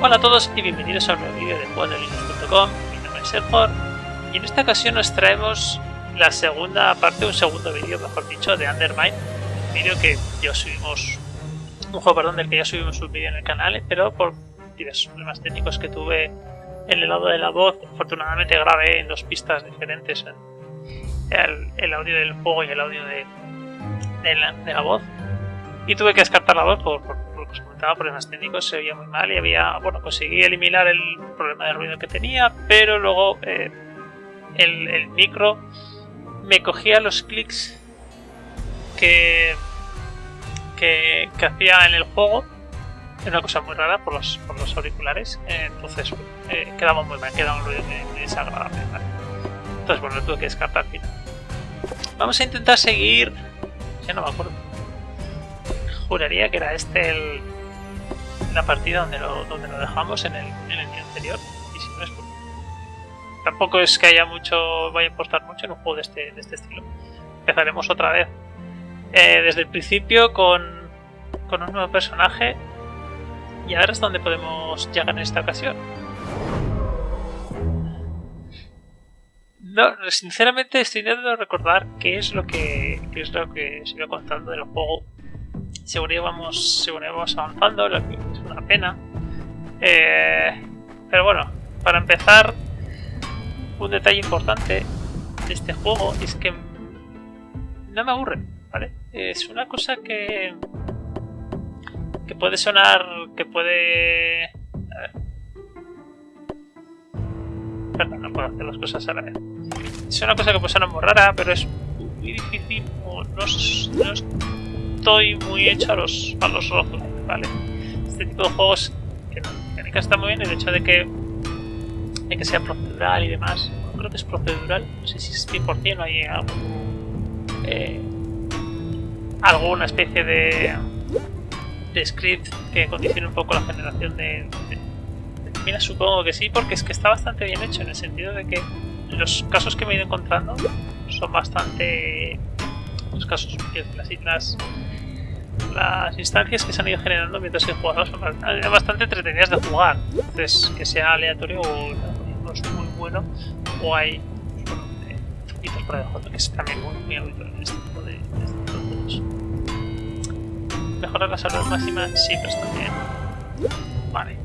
Hola a todos y bienvenidos a un nuevo vídeo de juegosdelinux.com. Mi nombre es Sergor y en esta ocasión nos traemos la segunda parte, un segundo vídeo, mejor dicho, de Undermine. Un vídeo que ya subimos, un juego, perdón, del que ya subimos un vídeo en el canal, pero por diversos problemas técnicos que tuve en el lado de la voz, afortunadamente grabé en dos pistas diferentes el, el audio del juego y el audio de, de, la, de la voz. Y tuve que descartar la voz por, por os comentaba, problemas técnicos, se oía muy mal y había, bueno, conseguí eliminar el problema de ruido que tenía, pero luego eh, el, el, micro me cogía los clics que, que, que, hacía en el juego, una cosa muy rara por los, por los auriculares, entonces eh, quedaba muy mal, quedaba un ruido muy, muy desagradable. Entonces, bueno, lo tuve que descartar al final. Vamos a intentar seguir, ya no me acuerdo juraría que era este el, la partida donde lo, donde lo dejamos en el, en el día anterior. Y si no es Tampoco es que haya mucho, vaya a importar mucho en un juego de este, de este estilo. Empezaremos otra vez eh, desde el principio con, con un nuevo personaje y a ver hasta dónde podemos llegar en esta ocasión. No, sinceramente estoy intentando recordar qué es lo que, qué es lo que se iba contando del juego según íbamos, según íbamos avanzando, lo que es una pena. Eh, pero bueno, para empezar, un detalle importante de este juego es que no me aburre, ¿vale? Es una cosa que que puede sonar, que puede... A ver. Perdón, no puedo hacer las cosas a la vez. Es una cosa que puede sonar muy rara, pero es muy difícil no estoy muy hecho a los, a los rojos, ¿vale? Este tipo de juegos que la mecánica está muy bien, el hecho de que, de que sea procedural y demás, creo que es procedural, no sé si es 100% o hay algo, eh, alguna especie de, de script que condicione un poco la generación de, de, supongo que sí, porque es que está bastante bien hecho en el sentido de que los casos que me he ido encontrando son bastante los casos las islas las instancias que se han ido generando mientras que jugamos son bastante entretenidas de jugar. Entonces que sea aleatorio o no es muy bueno o hay bueno, eh, truquitos por debajo que es también muy, muy habitual en este tipo de, de mejorar la salud máxima siempre está bien. Vale.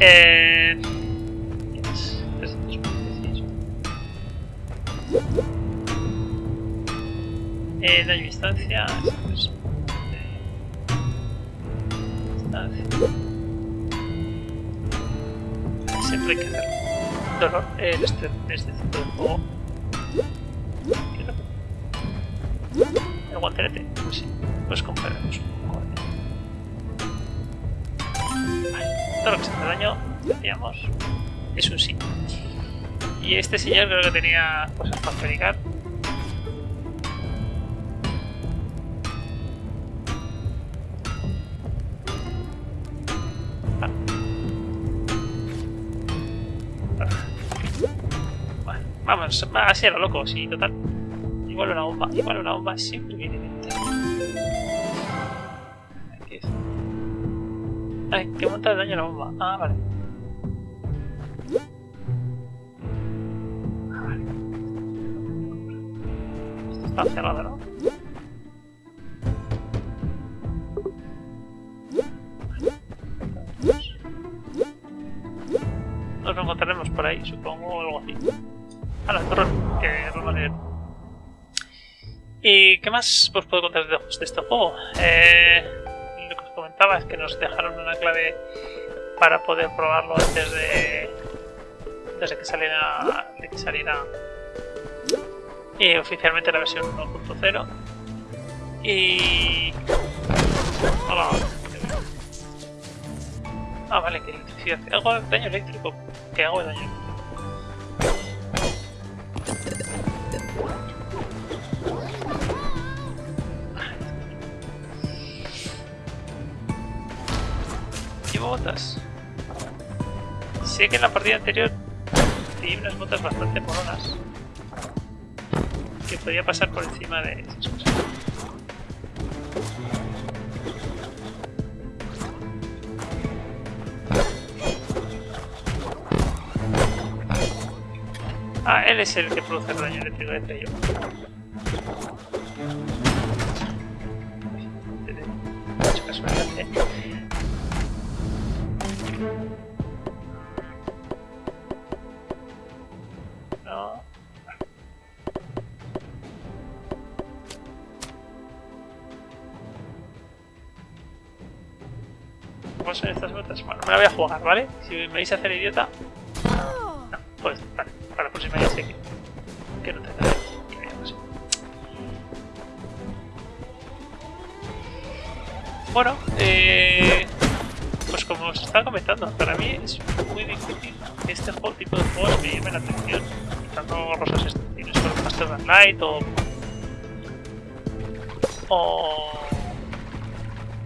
Eh, Eh, daño distancia. Siempre hay que hacer dolor en este, este juego. El guantelete, pues sí, pues compraremos un poco Vale, todo lo que se hace daño, decíamos, es un sí. Y este señor creo que tenía cosas para fabricar. Vamos, así era loco, sí, total. Igual una bomba, igual una bomba siempre viene bien. ¿Qué Ay, que monta de daño la bomba. Ah, vale. Ah. Esto está cerrado, ¿no? Nos encontraremos por ahí, supongo, o algo así. A la torre, que. ¿Y qué más os puedo contar de, de este juego? Eh, lo que os comentaba es que nos dejaron una clave para poder probarlo antes de, antes de que saliera, de que saliera y oficialmente la versión 1.0 y Hola. ah vale que electricidad hago daño eléctrico que hago de daño botas. Sé que en la partida anterior di unas botas bastante moronas. Que podía pasar por encima de esas cosas. Ah, él es el que produce el daño eléctrico de Peyo. Mucha casualidad, ¿eh? ¿Vale? Si me vais a hacer idiota... No, pues vale, para la próxima ya sé que, no tendré que. Bueno, eh, pues como os estaba comentando, para mí es muy difícil este tipo de juegos me llame la atención. Quitando rosas excepciones con Master of Light o... O...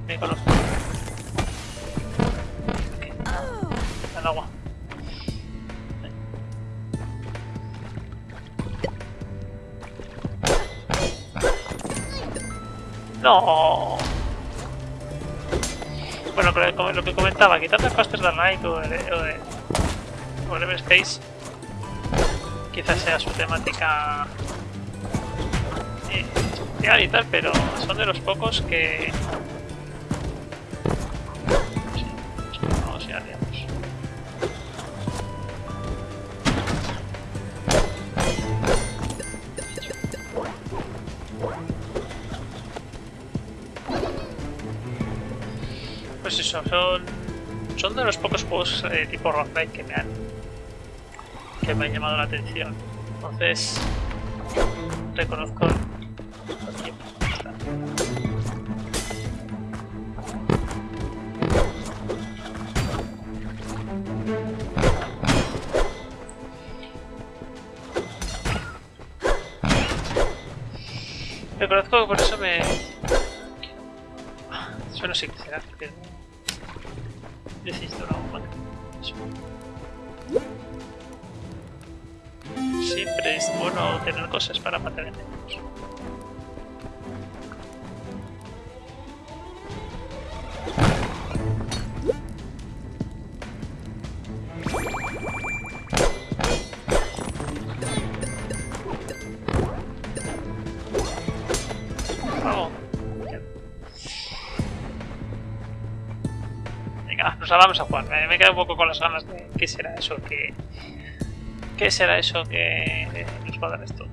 Me conozco. No. Bueno, lo que comentaba, quitando el Faster Than Light o el, o el, o el Everspace, quizás sea su temática eh, y tal, pero son de los pocos que... son, son de los pocos juegos eh, tipo roguelike que me han que me han llamado la atención. Entonces, reconozco. Reconozco que por eso me... Eso no sé qué será, Vale. Eso. Siempre es bueno tener cosas para matar enemigos. Vamos a jugar. Me, me quedo un poco con las ganas de qué será eso que... ¿Qué será eso que nos va a dar esto?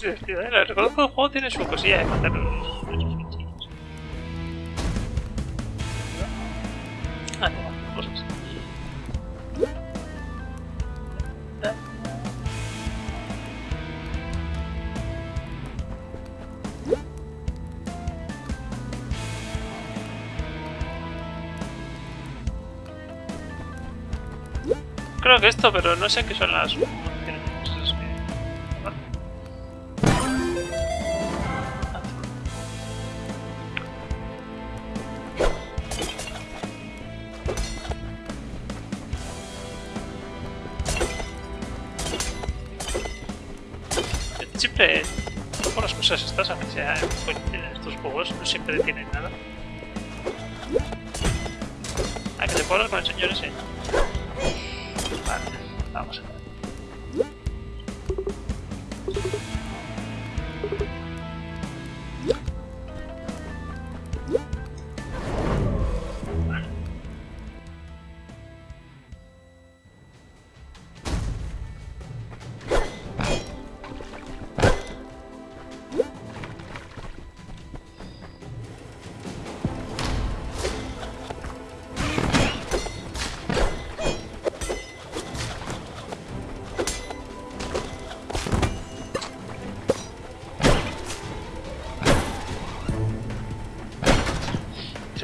Divertido, ¿eh? Reconozco el juego tiene su cosilla de matar Creo que esto, pero no sé qué son las. Siempre, como las cosas estas, sea en estos juegos, no siempre tienen nada.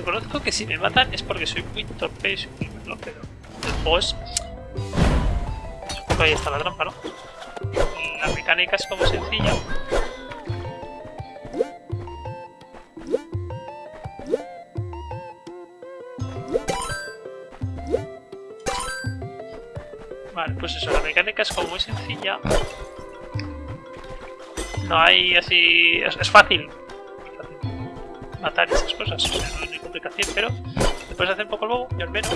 Reconozco que si me matan es porque soy muy torpe y soy muy malo, pero el es... Supongo que ahí está la trampa, ¿no? La mecánica es como sencilla. Vale, pues eso, la mecánica es como muy sencilla. No hay así... es, fácil. matar esas cosas, o sea, no hay complicación, pero te puedes hacer un poco el bobo, yo al menos.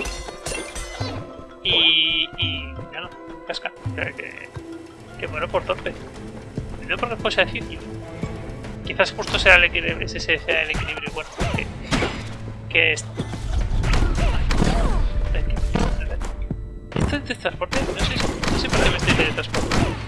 Y... y... ya no, casca. Que, que, muero por torpe. No porque fuese difícil. Quizás justo sea el equilibrio, ese sea el equilibrio bueno que, que esto. ¿Esto es de transporte? No sé, no sé por qué me estoy teletransportando. estos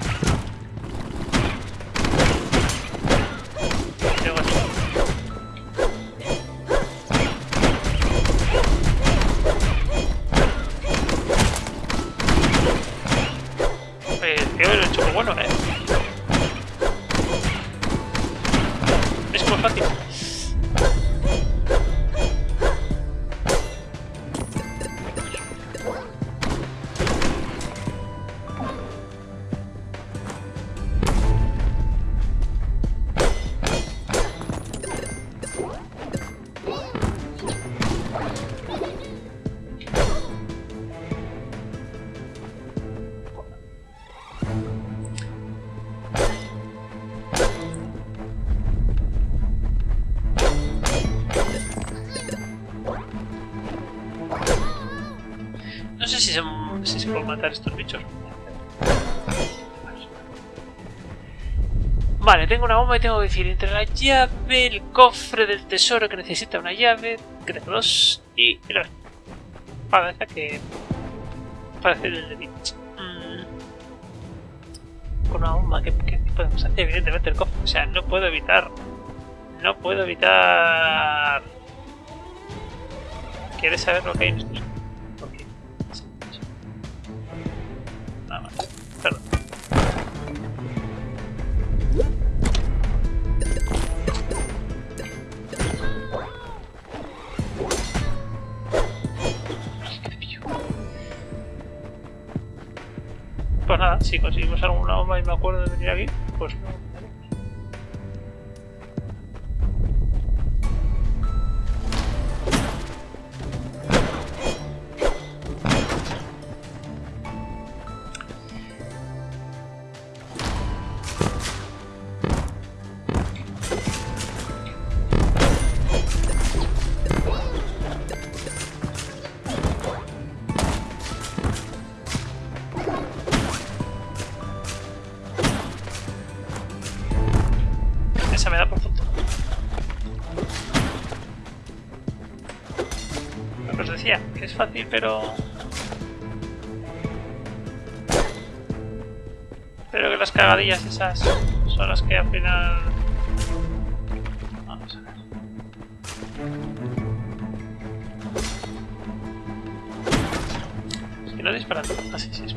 Yeah. Vale, tengo que decir entre la llave, el cofre del tesoro que necesita una llave, tengo dos, y la parece que parece el de Beach. Mm. Con una bomba, ¿qué, podemos hacer? Evidentemente el cofre, o sea, no puedo evitar, no puedo evitar... ¿Quieres saber lo que hay en si conseguimos alguna bomba y me acuerdo de venir aquí, pues fácil, pero... Pero que las cagadillas esas son las que al final... Vamos a ver. Es que no disparan. Ah, sí, sí, es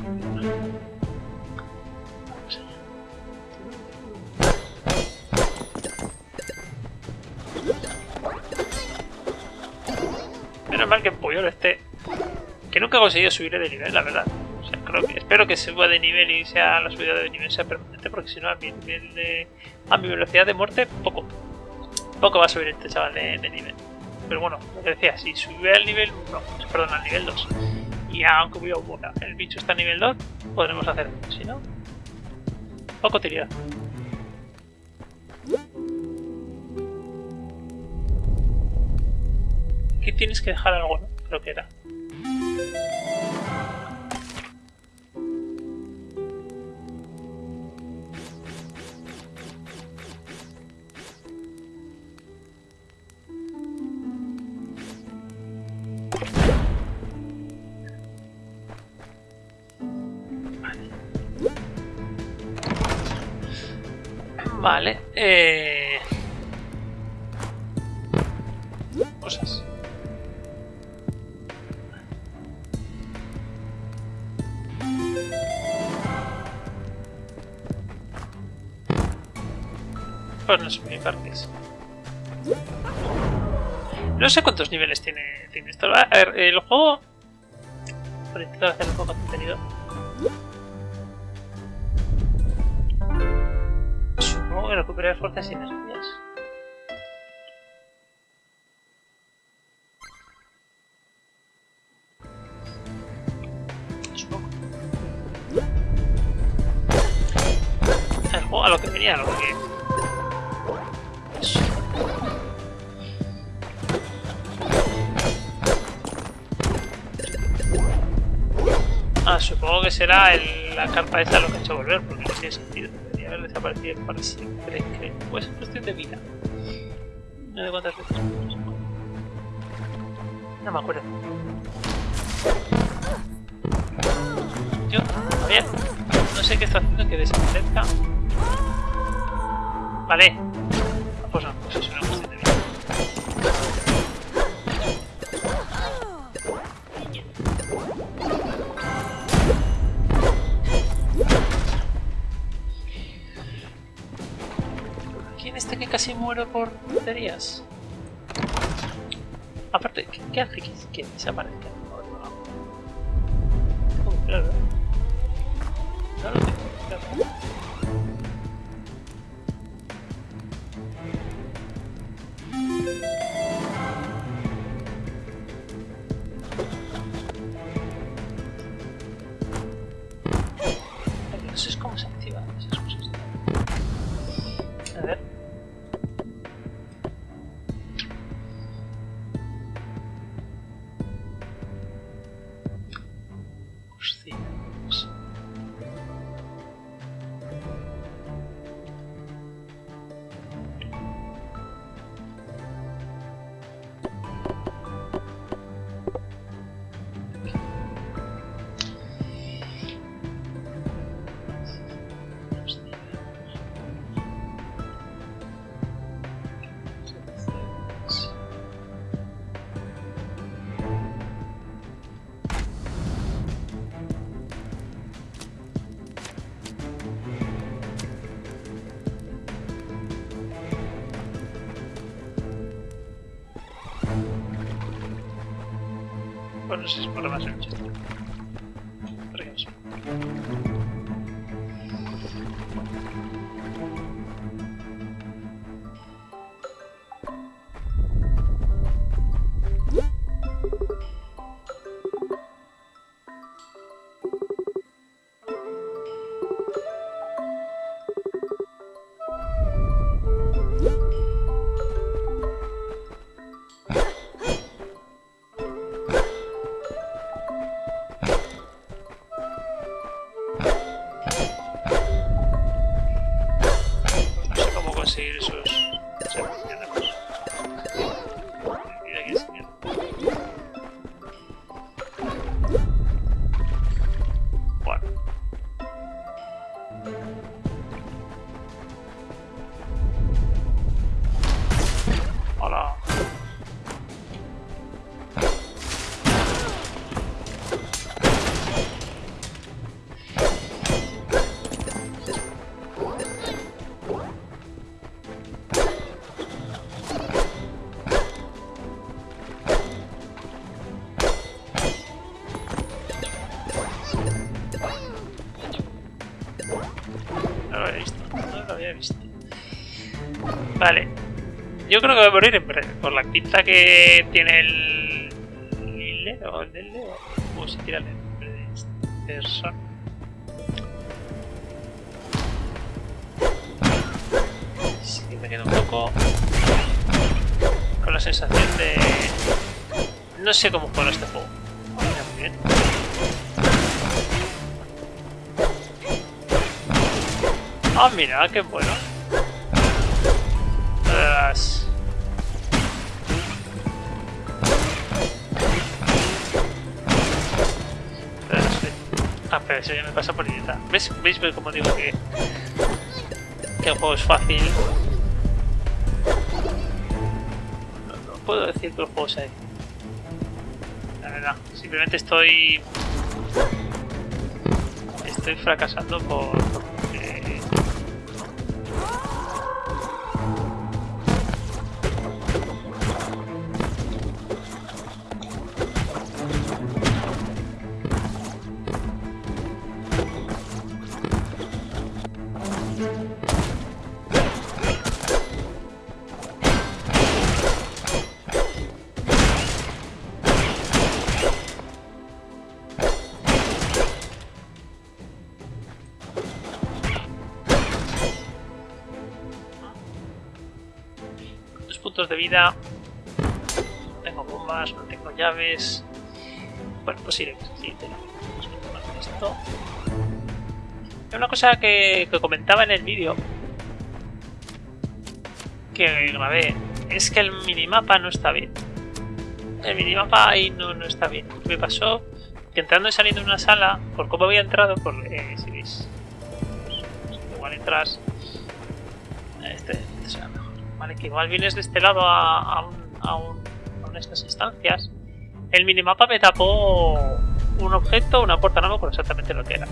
Menos mal que este que he conseguido subirle de nivel, la verdad. Espero que suba de nivel y sea la subida de nivel sea permanente, porque si no, a mi, de, a mi velocidad de muerte, poco. Poco va a subir este chaval de, nivel. Pero bueno, lo que decía, si sube al nivel 1, perdón, al nivel 2, y aunque hubiera bueno, el bicho está a nivel 2, podremos hacer. Si no, poco tirada. Aquí tienes que dejar algo, ¿no? Creo que era. Vale. Eh... Cosas. Pues no son mi parques. No sé cuántos niveles tiene, tiene esto. A ver, el juego... Por intentar hacer un poco de contenido. El juego a lo que venía, lo que... Ah, supongo que será la carpa esta lo que ha hecho volver, porque no tiene sentido. Desaparecido para siempre, creo. Pues es cuestión de vida. No sé cuántas veces. No me acuerdo. Yo, a ver, no sé qué está haciendo que desaparezca. Vale. Muero por tonterías? Aparte, ¿qué, hace que, que desaparezca? Bueno, no sé Yo creo que voy a morir por la pinta que tiene el... Lille o el del Leo. ¿Cómo se tira el nombre de esta persona? Sí me quedo un poco con la sensación de... No sé cómo jugar a este juego. Mira, muy bien. Ah, mira, qué bueno. Eso ya me pasa por idiota. ¿Ves? ¿Veis cómo digo que, que el juego es fácil? No, puedo decir que el juego sea. La verdad, simplemente estoy... Estoy fracasando por... de vida. No tengo bombas, no tengo llaves. Bueno, pues iremos así. Esto. Una cosa que, que comentaba en el vídeo que grabé es que el minimapa no está bien. El minimapa ahí no, no está bien. Me pasó que entrando y saliendo de una sala, por cómo había entrado, por eh, si veis, pues, igual entras. Este, este. Vale, que igual vienes de este lado a, a, un, a, un, a una de estas instancias. El minimapa me tapó un objeto, una puerta, no me acuerdo exactamente lo que era.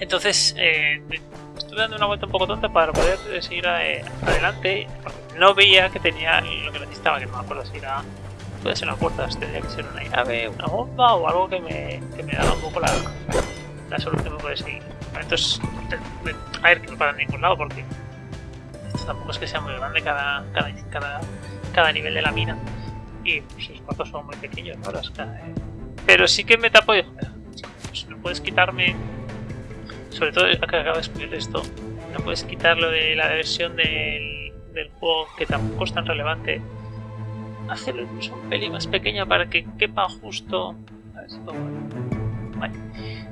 Entonces, eh, estuve dando una vuelta un poco tonta para poder seguir eh, adelante. No veía que tenía lo que necesitaba, que no me acuerdo si era. Puede ser una puerta, tendría que ser una llave, una bomba o algo que me, que me daba un poco la, la solución que puede seguir. Entonces, a ver, que no para en ningún lado porque tampoco es que sea muy grande cada, cada, cada, nivel de la mina. Y pues, los cuartos son muy pequeños, ¿no? Pero sí que me tapo y pues, no puedes quitarme sobre todo acá acabo de escribir esto, no puedes quitarlo de la versión del, juego que tampoco es tan relevante. Hacerlo incluso un pelín más pequeña para que quepa justo. Vale.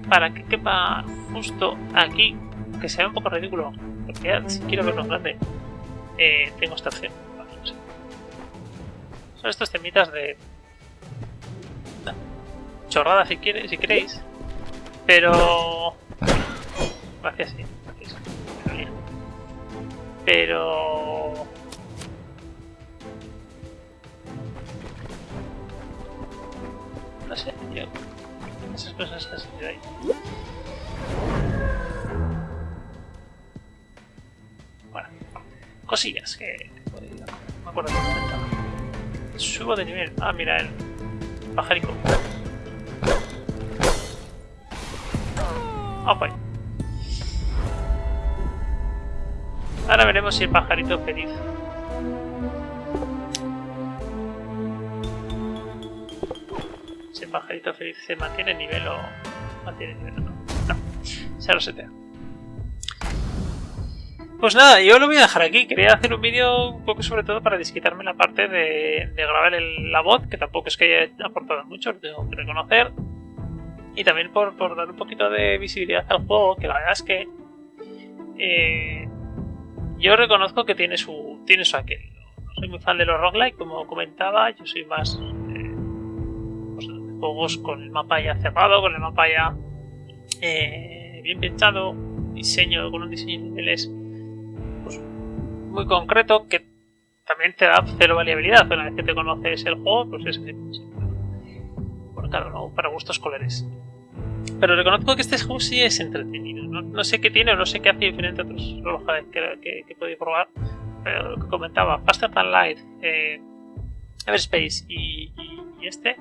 Para que quepa justo aquí, que sea un poco ridículo. Porque ya, si quiero verlo grande, eh, tengo esta opción. Vale, no sé. Son estos temitas de. Chorrada si, quiere, si queréis. Pero Gracias, sí. Gracias. Pero... No sé, yo... Esas cosas han de ahí. Cosillas que... No me acuerdo que comentaba. Subo de nivel. Ah, mira el pajarico. Ah. Ahora veremos si el pajarito feliz. Si el pajarito feliz se mantiene nivel o mantiene nivel o no. No, se lo setea. Pues nada, yo lo voy a dejar aquí. Quería hacer un vídeo un poco sobre todo para desquitarme la parte de, grabar la voz, que tampoco es que haya aportado mucho, lo tengo que reconocer. Y también por, dar un poquito de visibilidad al juego, que la verdad es que eh, yo reconozco que tiene su, tiene su aquel. No soy muy fan de los roguelike, como comentaba, yo soy más eh, pues, de juegos con el mapa ya cerrado, con el mapa ya eh, bien pensado, diseño con un diseño de niveles muy concreto que también te da cero variabilidad. Una vez que te conoces el juego, pues es bueno, claro, ¿no? para gustos colores. Pero reconozco que este juego sí es entretenido. No, sé qué tiene o no sé qué hace diferente a otros relojes que, que, he podido probar. Pero lo que comentaba, Faster Than Light, eh, Everspace y, y, este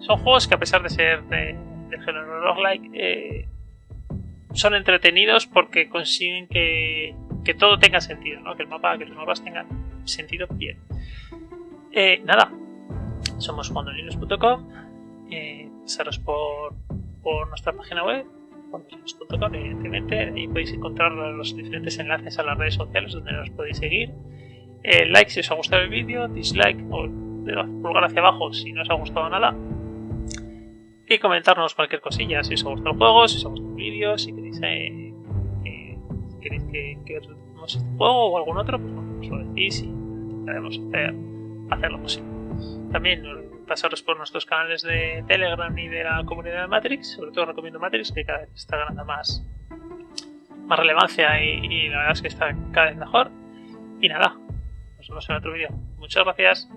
son juegos que a pesar de ser de, de género roguelike eh, son entretenidos porque consiguen que, que todo tenga sentido, ¿no? que el mapa, que los mapas tengan sentido bien. Eh, nada, somos jugandolinos.com, eh, pasaros por por nuestra página web, .com evidentemente, y podéis encontrar los diferentes enlaces a las redes sociales donde nos podéis seguir. Eh, like si os ha gustado el vídeo, dislike o pulgar hacia abajo si no os ha gustado nada. Y comentarnos cualquier cosilla, si os ha gustado el juego, si os ha gustado el vídeo, si eh, si queréis que, que este juego o algún otro, pues nos lo decís y intentaremos hacer, hacer lo posible. También pasaros por nuestros canales de Telegram y de la comunidad de Matrix. Sobre todo recomiendo Matrix, que cada vez está ganando más, más relevancia y la verdad es que está cada vez mejor. Y nada, nos vemos en otro vídeo. Muchas gracias.